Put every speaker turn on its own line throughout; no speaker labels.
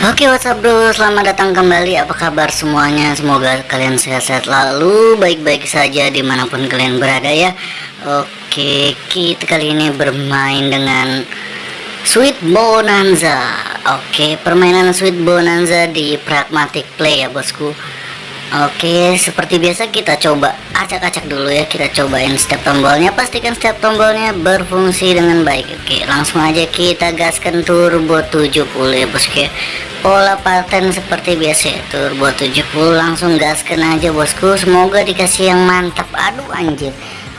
Oke what's up bro? Selamat datang kembali. Apa kabar semuanya? Semoga kalian sehat-sehat lalu baik-baik saja di mana pun kalian berada ya. Oke kita kali ini bermain dengan Sweet Bonanza. Oke permainan Sweet Bonanza di Pragmatic Play ya bosku Oke, seperti biasa kita coba acak-acak dulu ya. Kita cobain setiap tombolnya, pastikan setiap tombolnya berfungsi dengan baik. Oke, langsung aja kita gaskan turbo 70 ya bosku. Pola paten seperti biasa ya, turbo 70 langsung gaskan aja bosku. Semoga dikasih yang mantap. Aduh anjir.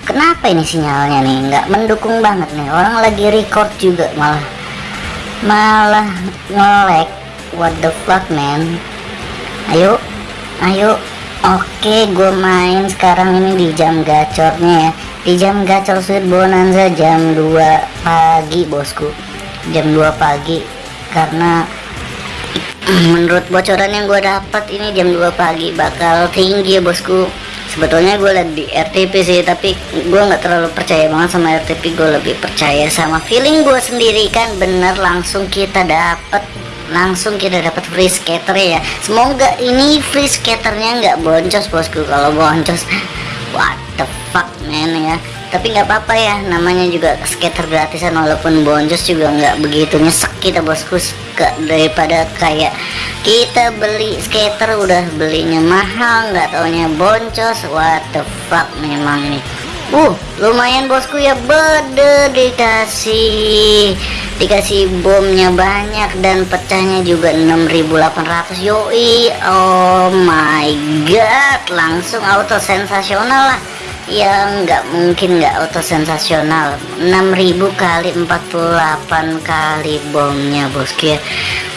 Kenapa ini sinyalnya nih? Nggak mendukung banget nih. Orang lagi record juga malah malah ngelek. What the fuck man? Ayo ayo oke gue main sekarang ini di jam gacornya ya. Di jam gacor sweet bonanza jam 2 pagi bosku. Jam 2 pagi karena menurut bocoran yang gue dapat ini jam 2 pagi bakal tinggi ya bosku. Sebetulnya gue liat di RTP sih tapi gue nggak terlalu percaya banget sama RTP gue lebih percaya sama feeling gue sendiri kan? Bener langsung kita dapat langsung kita dapat free skater ya. Semoga ini free skaternya nggak boncos bosku. Kalau boncos what the fuck man ya. Tapi nggak apa-apa ya namanya juga skater gratisan walaupun boncos juga nggak begitu nyesek kita bosku. Ke, daripada kayak kita beli skater udah belinya mahal nggak taunya boncos. What the fuck memang nih uh lumayan bosku ya. Bede dikasih dikasih bomnya banyak dan pecahnya juga 6800 yoi oh my god langsung auto sensasional lah. Yang nggak mungkin nggak auto sensasional. 6000 kali 48 kali bomnya bosku ya.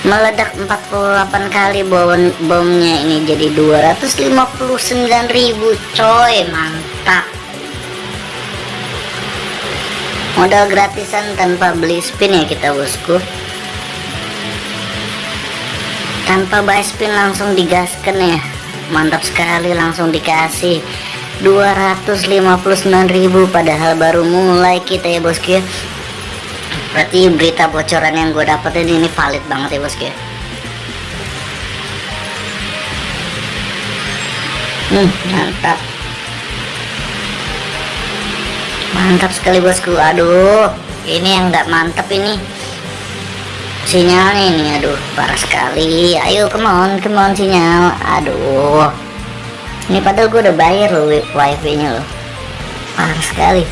Meledak 48 kali bom bomnya ini jadi 259.000 coy mantap modal gratisan tanpa beli spin ya kita bosku. Tanpa buy spin langsung digaskan ya. Mantap sekali langsung dikasih 259.000 padahal baru mulai kita ya bosku ya. Berarti berita bocoran yang gue dapetin ini valid banget ya bosku ya. Hmm mantap mantap sekali bosku. Aduh ini yang nggak mantap ini. Sinyalnya ini aduh parah sekali. Ayo come on come on sinyal. Aduh. Ini padahal gue udah bayar loh wifi nya loh. Parah sekali.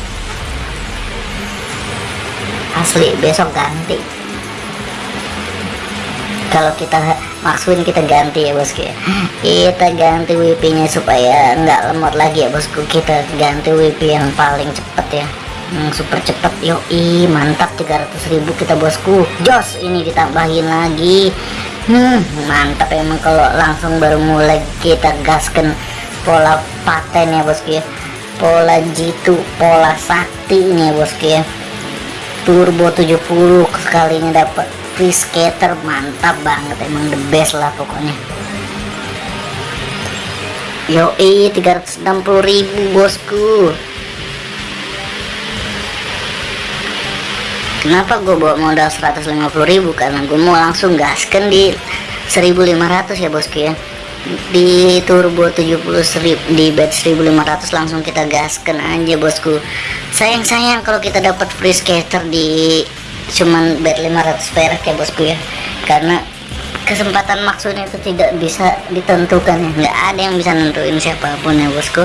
Asli besok ganti kalau kita maksudin kita ganti ya bosku ya. Kita ganti WP nya supaya nggak lemot lagi ya bosku. Kita ganti WP yang paling cepet ya. Hmm, super cepet yoi mantap 300.000 kita bosku. Jos ini ditambahin lagi. Hmm mantap emang kalau langsung baru mulai kita gaskan pola paten ya bosku ya. Pola jitu pola sakti ini ya bosku ya. Turbo 70 sekalinya dapat free skater mantap banget emang the best lah pokoknya. Yoi 360.000 bosku. Kenapa gue bawa modal 150.000 karena gue mau langsung gaskan di 1500 ya bosku ya. Di turbo 70 strip di bed 1500 langsung kita gaskan aja bosku. Sayang-sayang kalau kita dapat free skater di cuman bed 500 perak ya bosku ya. Karena kesempatan maksudnya itu tidak bisa ditentukan ya. Nggak ada yang bisa nentuin siapa pun ya bosku.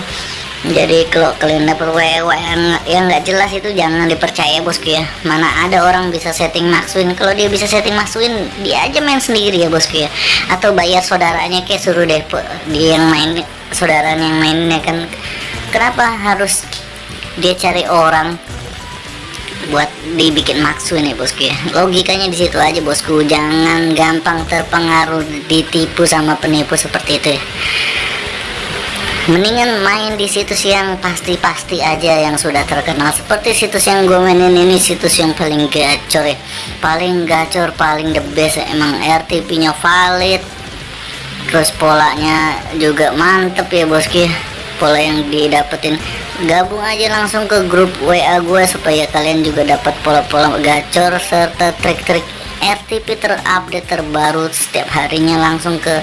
Jadi kalau kalian dapat WW yang yang nggak jelas itu jangan dipercaya bosku ya. Mana ada orang bisa setting maksuin kalau dia bisa setting maksuin dia aja main sendiri ya bosku ya. Atau bayar saudaranya kayak suruh depo dia yang main saudaranya yang mainnya kan. Kenapa harus dia cari orang buat dibikin maksu nih bosku ya. Logikanya di situ aja bosku. Jangan gampang terpengaruh ditipu sama penipu seperti itu ya. Mendingan main di situs yang pasti-pasti aja yang sudah terkenal. Seperti situs yang gue mainin ini situs yang paling gacor ya. Paling gacor paling the best ya. emang RTP nya valid. Terus polanya juga mantep ya bosku ya pola yang didapetin. Gabung aja langsung ke grup WA gue supaya kalian juga dapat pola-pola gacor serta trik-trik RTP terupdate terbaru setiap harinya langsung ke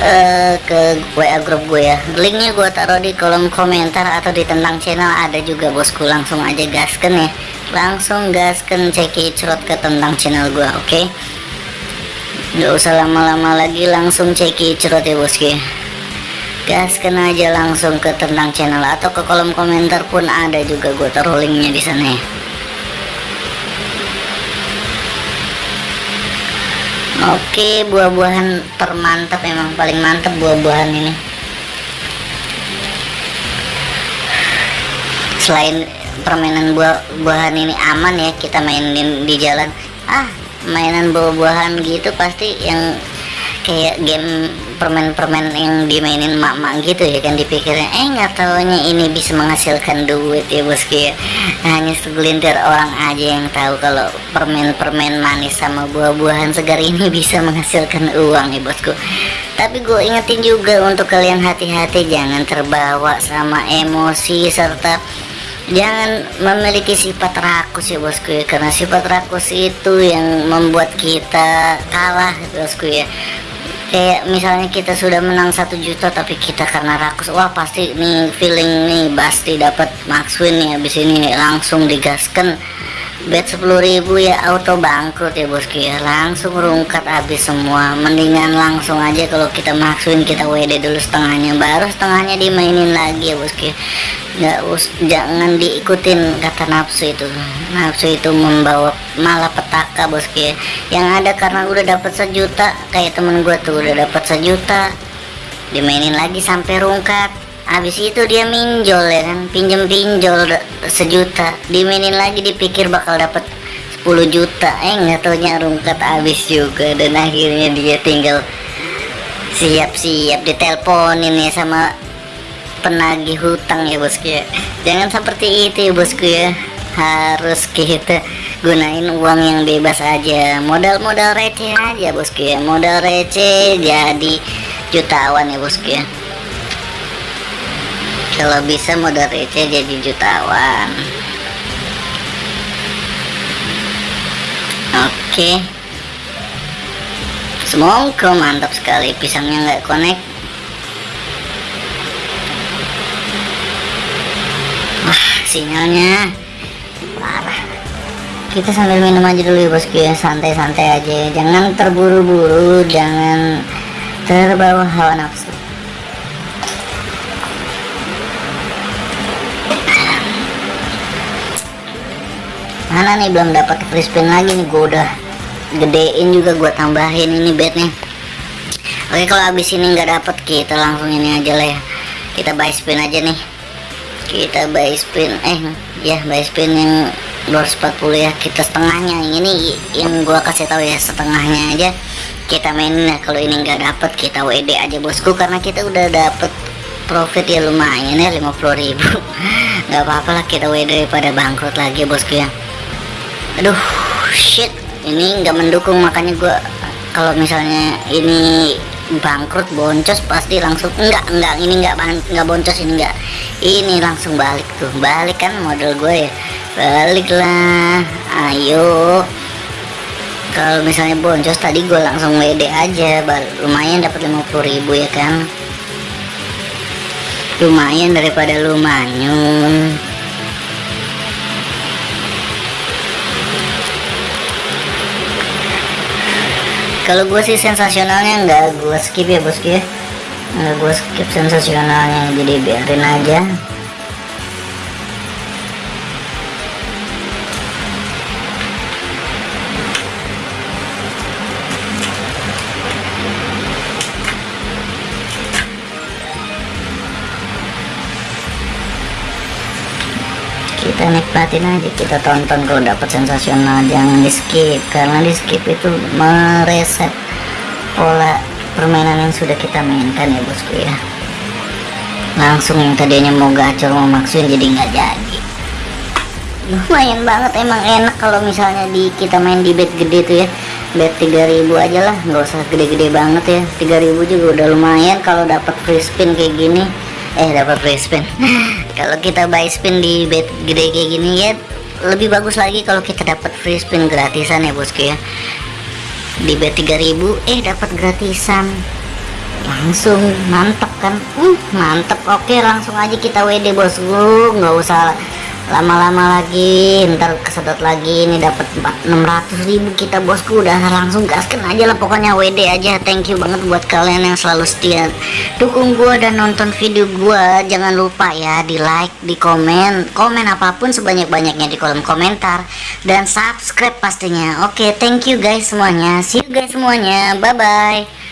uh, ke WA grup gue ya. Linknya gue taruh di kolom komentar atau di tentang channel. Ada juga bosku langsung aja gasken ya. Langsung gasken ceki cerot ke tentang channel gue oke? Okay? nggak usah lama-lama lagi langsung ceki cerot ya bosku ya gaskan aja langsung ke tentang channel atau ke kolom komentar pun ada juga gue taruh linknya di sana. Ya Oke buah-buahan termantap emang paling mantap buah-buahan ini. Selain permainan buah-buahan ini aman ya kita mainin di jalan. Ah mainan buah-buahan gitu pasti yang kayak game permen-permen yang dimainin mak-mak gitu ya kan dipikirnya eh nggak taunya ini bisa menghasilkan duit ya bosku ya hanya segelintir orang aja yang tahu kalau permen-permen manis sama buah-buahan segar ini bisa menghasilkan uang ya bosku. Tapi gue ingetin juga untuk kalian hati-hati jangan terbawa sama emosi serta jangan memiliki sifat rakus ya bosku ya. Karena sifat rakus itu yang membuat kita kalah bosku ya kayak misalnya kita sudah menang satu juta tapi kita karena rakus wah pasti nih feeling nih pasti dapat max win nih habis ini langsung digaskan bet 10.000 ya auto bangkrut ya bosku ya langsung rungkat habis semua. Mendingan langsung aja kalau kita maksuin kita WD dulu setengahnya. Baru setengahnya dimainin lagi ya bosku ya nggak us jangan diikutin kata nafsu itu. Nafsu itu membawa malah petaka bosku ya yang ada karena udah dapat sejuta kayak temen gue tuh udah dapat sejuta dimainin lagi sampai rungkat habis itu dia minjol ya kan? Pinjem pinjol sejuta. Dimainin lagi dipikir bakal dapat 10 juta. Eh nggak taunya rungkat habis juga. Dan akhirnya dia tinggal siap-siap diteleponin ya sama penagih hutang ya bosku ya. Jangan seperti itu ya bosku ya. Harus kita gunain uang yang bebas aja. Modal-modal receh aja bosku ya. Modal receh jadi jutawan ya bosku ya kalau bisa modal receh jadi jutawan. Oke. Semoga mantap sekali. Pisangnya nggak connect. Sinyalnya parah. Kita sambil minum aja dulu ya bosku ya santai-santai aja jangan terburu-buru jangan terbawa hawa nafsu mana nih belum dapat free spin lagi nih. Gue udah gedein juga gue tambahin ini bednya. Oke kalau habis ini nggak dapet kita langsung ini aja lah ya. Kita buy spin aja nih. Kita buy spin eh ya buy spin yang 240 ya. Kita setengahnya. Ini yang gua kasih tahu ya setengahnya aja. Kita mainin ya kalau ini nggak dapet kita WD aja bosku. Karena kita udah dapet profit ya lumayan ya 50.000 nggak apa-apa lah kita WD pada bangkrut lagi bosku ya aduh shit. Ini nggak mendukung makanya gua kalau misalnya ini bangkrut boncos pasti langsung enggak enggak ini enggak enggak boncos ini enggak ini langsung balik tuh. Balik kan model gue ya. Baliklah ayo. Kalau misalnya boncos tadi gue langsung WD aja. Lumayan dapat 50.000 ya kan? Lumayan daripada lumayan kalau gue sih sensasionalnya nggak gue skip ya bosku ya. Nggak gue skip sensasionalnya. Jadi biarin aja kita nikmatin aja kita tonton kalau dapat sensasional jangan di skip. Karena di skip itu mereset pola permainan yang sudah kita mainkan ya bosku ya. Langsung yang tadinya mau gacor mau maksuin jadi nggak jadi. Lumayan banget emang enak kalau misalnya di kita main di bet gede tuh ya. Bet 3000 aja lah nggak usah gede-gede banget ya. 3000 juga udah lumayan kalau dapat free spin kayak gini eh dapat free spin. Kalau kita buy spin di bet gede kayak gini ya lebih bagus lagi kalau kita dapat free spin gratisan ya bosku ya. Di B3000 eh dapat gratisan. Langsung mantep kan? Uh, mantep. Oke langsung aja kita WD bosku. Nggak usah lama-lama lagi ntar kesedot lagi ini dapat 600 ribu kita bosku. Udah langsung gaskan aja lah pokoknya WD aja. Thank you banget buat kalian yang selalu setia. Dukung gua dan nonton video gua. Jangan lupa ya di like di komen. Komen apa pun sebanyak-banyaknya di kolom komentar. Dan subscribe pastinya. Oke thank you guys semuanya. See you guys semuanya. Bye bye